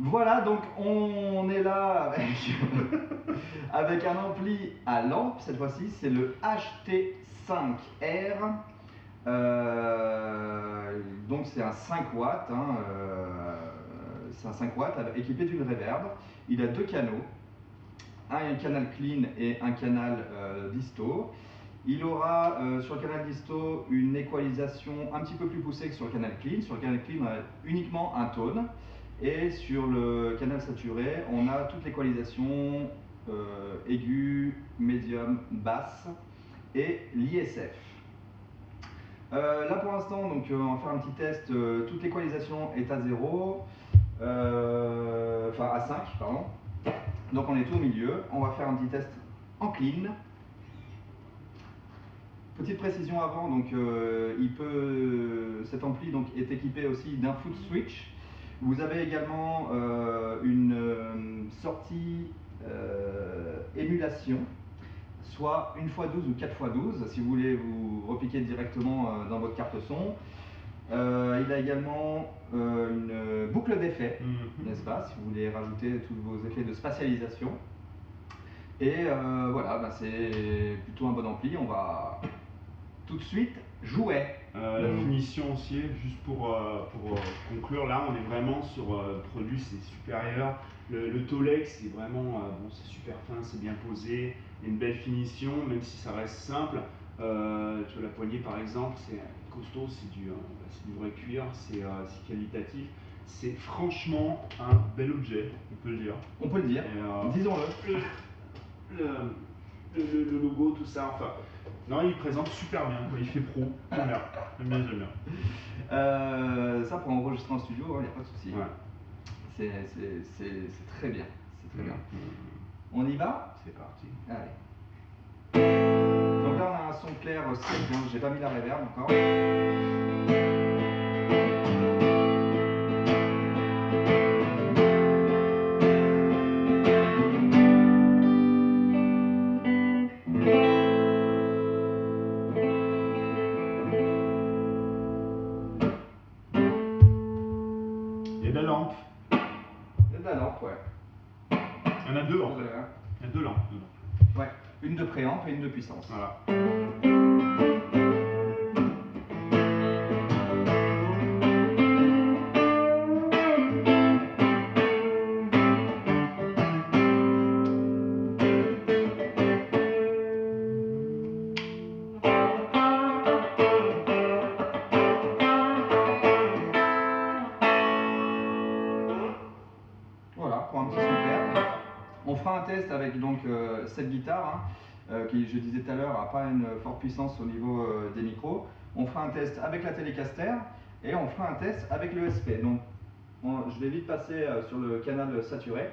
Voilà, donc on est là avec, un ampli à lampe, cette fois-ci, c'est le HT5R. Euh, donc c'est un 5 watts, hein, euh, c'est un 5 watts équipé d'une reverb. Il a deux canaux, un canal clean et un canal euh, disto. Il aura sur le canal disto une équalisation un petit peu plus poussée que sur le canal clean. Sur le canal clean, on a uniquement un tone. Et sur le canal saturé, on a toute l'équalisation euh, aiguë, médium, basse et l'ISF. Euh, là pour l'instant, donc euh, on va faire un petit test. toute l'équalisation est à 0, enfin à 5, pardon. Donc on est tout au milieu. On va faire un petit test en clean. Petite précision avant, donc il peut, cet ampli donc, est équipé aussi d'un foot switch vous avez également euh, une euh, sortie euh, émulation, soit une x 12 ou 4 x 12, si vous voulez vous repiquer directement dans votre carte son. il a également une boucle d'effets, mhm. n'est-ce pas, si vous voulez rajouter tous vos effets de spatialisation. Et voilà, bah, c'est plutôt un bon ampli. On va tout de suite jouer. Euh, la finition aussi, juste pour, euh, pour euh, conclure, là on est vraiment sur le produit, c'est supérieur. Le, le Tolex, c'est vraiment bon, c'est super fin, c'est bien posé, il y a une belle finition, même si ça reste simple. tu vois, la poignée par exemple, c'est costaud, c'est du, du vrai cuir, c'est qualitatif. C'est franchement un bel objet, on peut le dire. On peut le dire, disons-le. Le, le, le, logo, tout ça, enfin, non, il présente super bien, il fait pro. J'aime bien, j'aime bien, j'aime bien. Euh, ça, pour enregistrer en studio, il n'y a pas de souci. C'est très bien. C'est très bien. Mm. On y va? C'est parti. Allez. Donc là, on a un son clair sec, hein. j'ai pas mis la reverb encore. Préamp et une de puissance. Voilà. On fera un test avec donc euh, cette guitare, hein, qui je disais tout à l'heure n'a pas une forte puissance au niveau euh, des micros. On fera un test avec la Telecaster et on fera un test avec le SP. Donc je vais vite passer sur le canal saturé.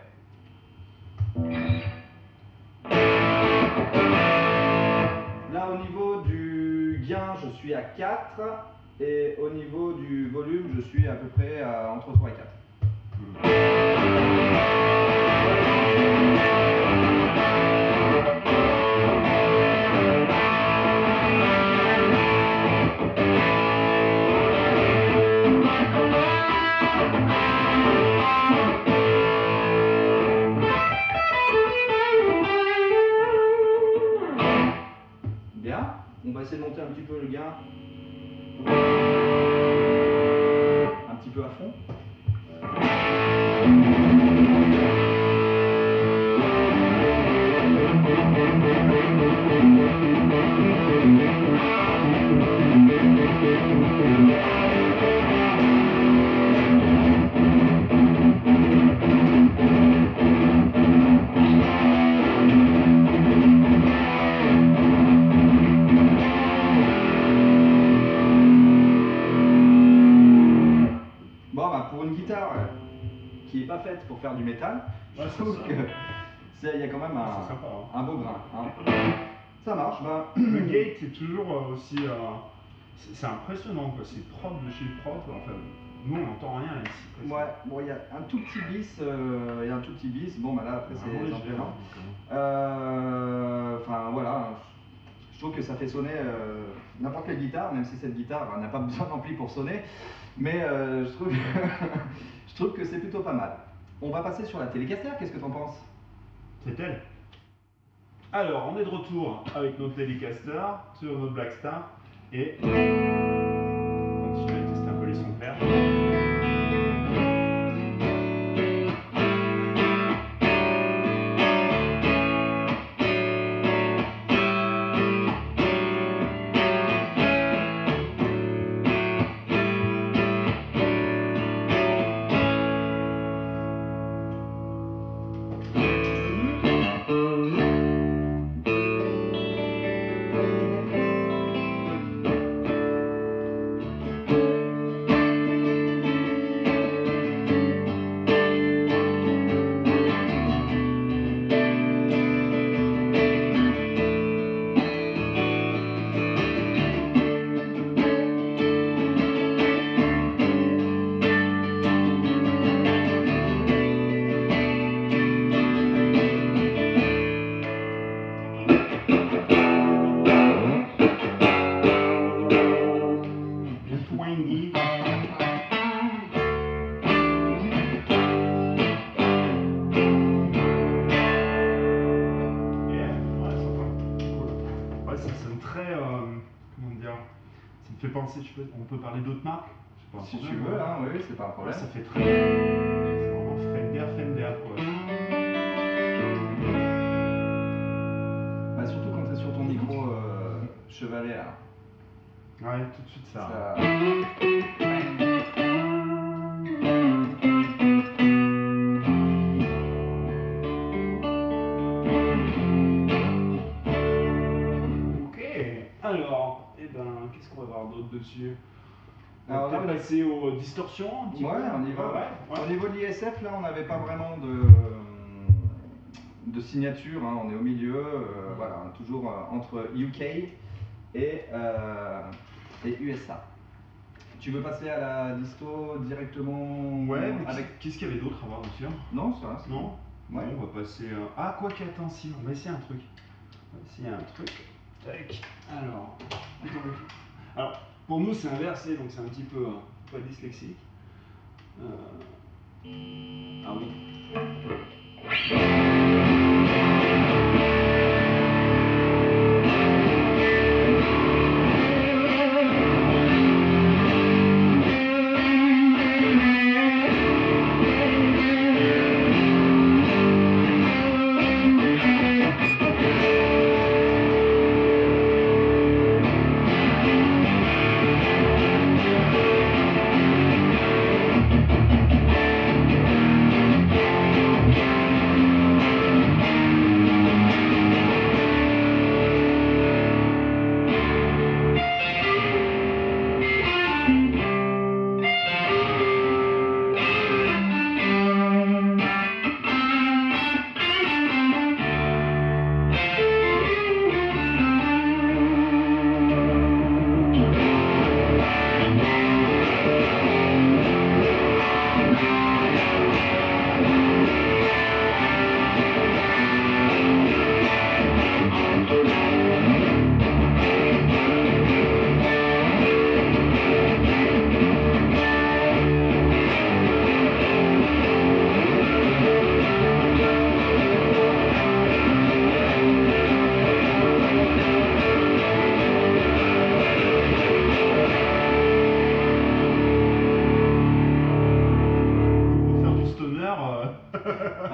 Là au niveau du gain je suis à 4 et au niveau du volume je suis à peu près entre 3 et 4. Va essayer de monter un petit peu le gain. Qui n'est pas faite pour faire du métal, je trouve qu'il y a quand même un, hein. un beau grain. Hein. Ça marche. Ben... Le gate est toujours euh, aussi. Euh, c'est impressionnant, c'est propre de chez propre. Enfin, nous, on n'entend rien ici. Ouais, bon, il y a un tout petit bis. Euh, il y a un tout petit bis. Bon, bah là, après, c'est euh, Enfin, voilà. Je trouve que ça fait sonner n'importe quelle guitare, même si cette guitare n'a pas besoin d'ampli pour sonner. Mais je trouve je trouve que c'est plutôt pas mal. On va passer sur la Telecaster, qu'est-ce que t'en penses? C'est elle. Alors, on est de retour avec notre Telecaster sur notre Blackstar et on continue à tester un peu les sons clairs. Peut parler d'autres marques C'est pas un Si tu veux, hein. oui, c'est pas un problème. ça fait très. C'est vraiment Fender, Fender quoi. Bah, surtout quand t'es sur ton micro euh, chevalet là. Ouais, tout de suite ça. Ça- Ok, alors, eh ben, qu'est-ce qu'on va voir d'autre dessus? Alors va là, on est- passer aux distorsions un petit Ouais, peu on y va. Ouais, ouais. Au niveau de l'ISF, là, on n'avait pas vraiment de, de signature. hein, On est au milieu, euh, voilà, toujours euh, entre UK et, euh, et USA. Tu veux passer à la disto directement Ouais, mais avec. qu'est-ce qu'il y avait d'autre à voir dessus Non, ça. c'est Non? Ouais. Bon, on va passer. euh, Ah, quoi qu'attends, si, on va essayer un truc. On va essayer un truc. Tac. Alors. Alors, pour nous, c'est inversé, donc c'est un petit peu euh, pas dyslexique. Euh, Ah oui.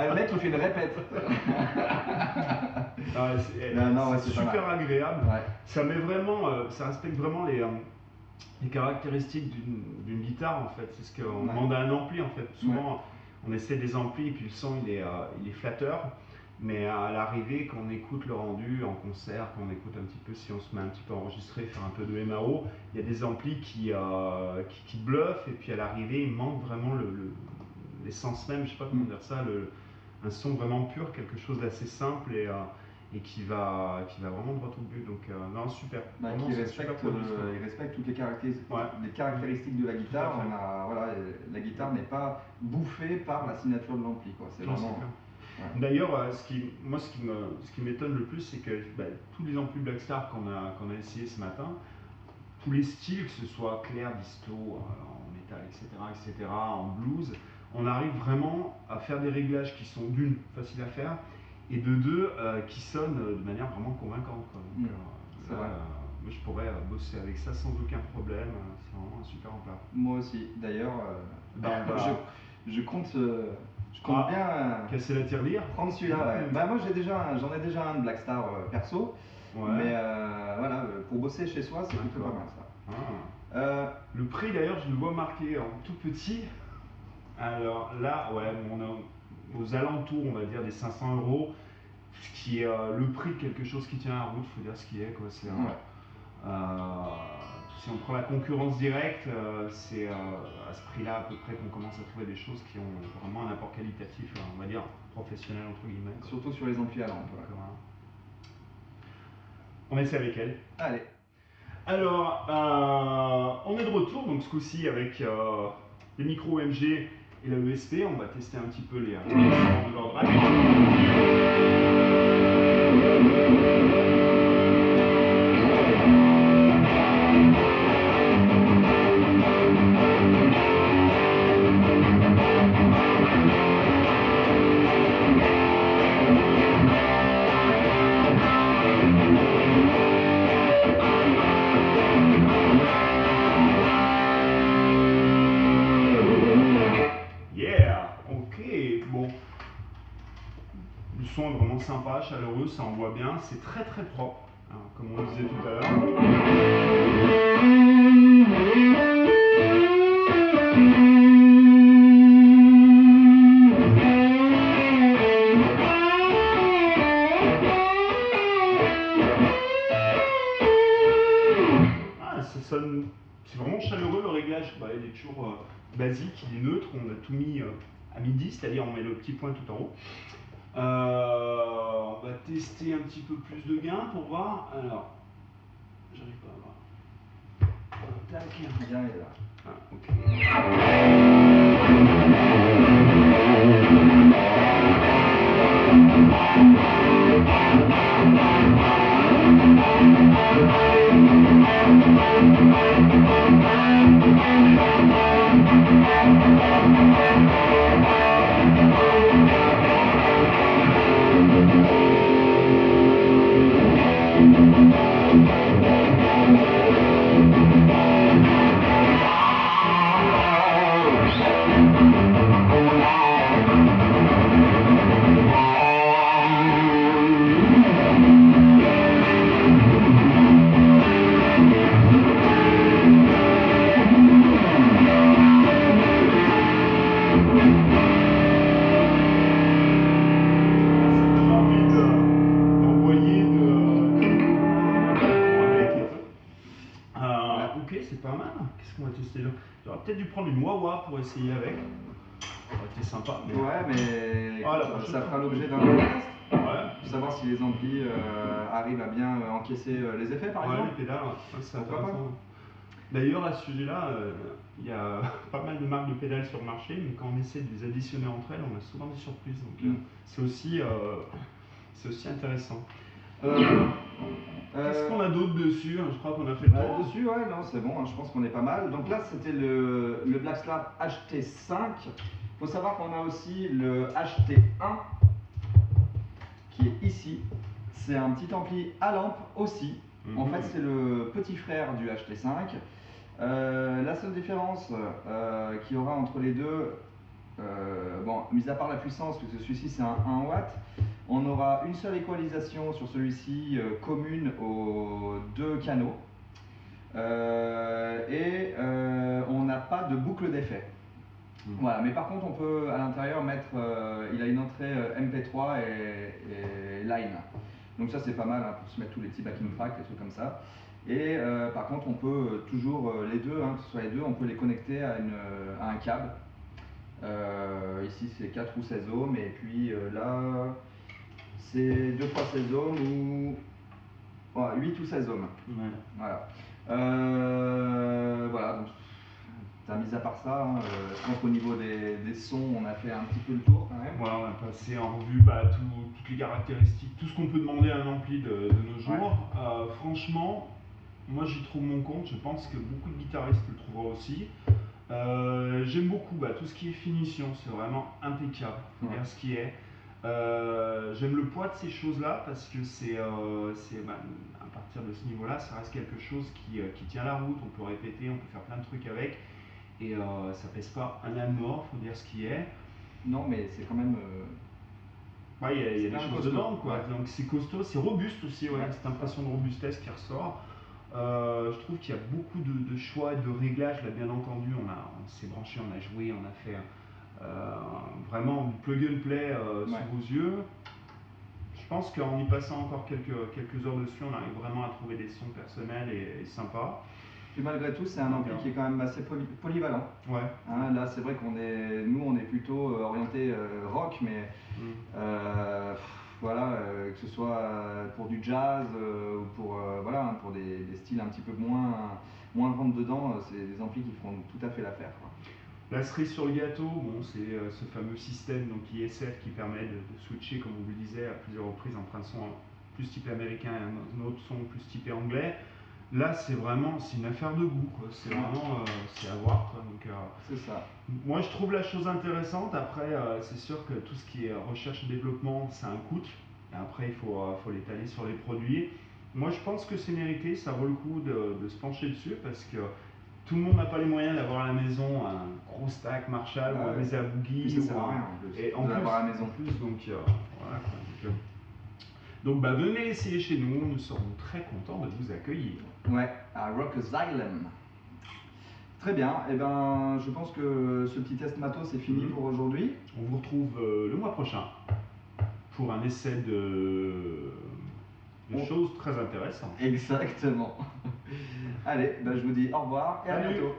Le mec, il fait une répète. ah, c'est Non, non, ouais, super agréable. Ouais. Ça met vraiment, euh, ça respecte vraiment les, euh, les caractéristiques d'une d'une guitare en fait. C'est ce qu'on Ouais. demande à un ampli en fait. Souvent, on essaie des amplis et puis le son il est, euh, il est flatteur. Mais à l'arrivée, quand on écoute le rendu en concert, quand on écoute un petit peu, si on se met un petit peu enregistré, faire un peu de MAO, il y a des amplis qui, euh, qui, qui bluffent et puis à l'arrivée, il manque vraiment le- le- l'essence même, je sais pas comment Mm. dire ça, le, un son vraiment pur, quelque chose d'assez simple et, euh, et qui, va, qui va vraiment droit au but. Donc, euh, non, super. Bah, Vraiment, respecte, super il respecte toutes les caractéristiques, Ouais. les caractéristiques de la guitare. On a, voilà, la guitare n'est pas bouffée par la signature de l'ampli. C'est vraiment. ouais. D'ailleurs, euh, ce qui, moi, ce qui me- ce qui m'étonne le plus, c'est que bah, tous les amplis Blackstar qu'on a, qu'on a essayé ce matin, tous les styles, que ce soit clair, disto, euh, en métal, etc., etc., en blues, on arrive vraiment à faire des réglages qui sont d'une faciles à faire et de deux euh, qui sonnent de manière vraiment convaincante. quoi. Donc, Mm. euh, là, euh, moi je pourrais bosser avec ça sans aucun problème, c'est vraiment un super plat. Moi aussi. D'ailleurs, Ben, je, je compte, je compte Ah. bien casser la tirelire. prendre celui-là. ouais. Mm. Bah, moi, j'ai déjà, j'en ai déjà un de Blackstar euh, perso, Ouais. mais euh, voilà, pour bosser chez soi, c'est plutôt pas mal ça. Ah. Euh, Le prix d'ailleurs, je le vois marqué en tout petit. Alors là, ouais, on est aux alentours, on va dire, des 500 euros, ce qui est euh, le prix de quelque chose qui tient la route, faut dire ce qui est. Quoi. C'est, euh, Ouais. euh, si on prend la concurrence directe, euh, c'est à ce prix-là à peu près qu'on commence à trouver des choses qui ont vraiment un apport qualitatif, on va dire, professionnel entre guillemets. quoi. surtout sur les amplis à lampe. ouais. On essaie avec elle. Allez, Alors, on est de retour, donc ce coup-ci avec les micros MG et la ESP. On va tester un petit peu les euh, de leur drive. Très très propre, hein, comme on le disait tout à l'heure. Tac. bien et là. La écoute, prochaine ça fera l'objet d'un test. Ouais. Pour savoir si les amplis euh, arrivent à bien euh, encaisser euh, les effets, par exemple. les pédales, c'est intéressant. D'ailleurs, à ce sujet-là, euh, il y a pas mal de marques de pédales sur le marché, mais quand on essaie de les additionner entre elles, on a souvent des surprises. Donc, euh, Mm. c'est aussi, euh, aussi intéressant. Qu'est-ce qu'on a d'autre dessus Je crois qu'on a fait le bah, tour. dessus, ouais, non, c'est bon, hein, je pense qu'on est pas mal. Donc là, c'était le, le Black Slap HT5. Il faut savoir qu'on a aussi le HT1 qui est ici. C'est un petit ampli à lampe aussi. En Mhm. fait, c'est le petit frère du HT5. Euh, la seule différence euh, qu'il y aura entre les deux, euh, bon, mis à part la puissance, puisque celui-ci c'est un 1 watt, on aura une seule équalisation sur celui-ci commune aux deux canaux. Et on n'a pas de boucle d'effet. Mhm. Voilà, mais par contre on peut à l'intérieur mettre, euh, il a une entrée euh, MP3 et, et Line. Donc ça c'est pas mal hein, pour se mettre tous les petits backing tracks, des trucs comme ça. Et euh, par contre on peut euh, toujours euh, les deux, hein, que ce soit les deux, on peut les connecter à, une, euh, à un câble. Ici c'est 4 ou 16 ohms et puis là c'est 2 fois 16 ohms ou voilà, 8 ou 16 ohms. Ouais. Voilà. Voilà, donc, mis à part ça, hein, euh, je pense qu'au niveau des, des sons, on a fait un petit peu le tour quand même. Voilà, on a passé en revue bah, tout- toutes les caractéristiques, tout ce qu'on peut demander à un ampli de, de nos jours. Euh, franchement, moi j'y trouve mon compte, je pense que beaucoup de guitaristes le trouveront aussi. Euh, j'aime beaucoup bah, tout ce qui est finition, c'est vraiment impeccable, Ouais. ce qui est. Euh, j'aime le poids de ces choses-là parce que c'est, bah, à partir de ce niveau-là, ça reste quelque chose qui, qui tient la route, on peut répéter, on peut faire plein de trucs avec, et euh, ça pèse pas un amour, faut dire ce qui est. Non, mais c'est quand même. euh, Ouais, il y a, y des choses costaud, dedans, quoi. ouais. Donc c'est costaud, c'est robuste aussi, ouais, Ouais. cette impression de robustesse qui ressort. Euh, je trouve qu'il y a beaucoup de, de choix et de réglages, là bien entendu, on, a, on s'est branché, on a joué, on a fait euh, vraiment du plug and play euh, Ouais. sous vos yeux. Je pense qu'en y passant encore quelques, quelques heures dessus, on arrive vraiment à trouver des sons personnels et, et sympas. Puis malgré tout, c'est un ampli qui est quand même assez poly- polyvalent. Ouais. Hein, là, c'est vrai qu'on est, nous, on est plutôt euh, orienté euh, rock, mais Mm. euh, voilà, euh, que ce soit pour du jazz ou pour voilà, hein, pour des, des styles un petit peu moins moins rentre dedans, c'est des amplis qui feront tout à fait l'affaire. La cerise sur le gâteau, bon, c'est euh, ce fameux système donc ISF qui permet de, de switcher, comme on vous le disait, à plusieurs reprises entre un son plus typé américain et un autre son plus typé anglais. Là, c'est vraiment, c'est une affaire de goût. C'est vraiment, euh, c'est à voir, quoi. Donc, euh, C'est ça. moi, je trouve la chose intéressante. Après, euh, c'est sûr que tout ce qui est recherche et développement, a un coût. Et après, il faut, faut l'étaler sur les produits. Moi, je pense que c'est mérité. Ça vaut le coup de, de se pencher dessus parce que tout le monde n'a pas les moyens d'avoir à la maison un gros stack Marshall ou un. Mesa Boogie. ou un- et en plus, à la maison. en plus, donc voilà quoi. Donc, donc, bah, venez essayer chez nous, nous serons très contents de vous accueillir. Ouais, à Rock Asylum. Très bien. Et ben, je pense que ce petit test matos c'est fini Mhm. pour aujourd'hui. On vous retrouve euh, le mois prochain pour un essai de, de On- choses très intéressantes. Exactement. Allez, ben, je vous dis au revoir et à Salut. bientôt.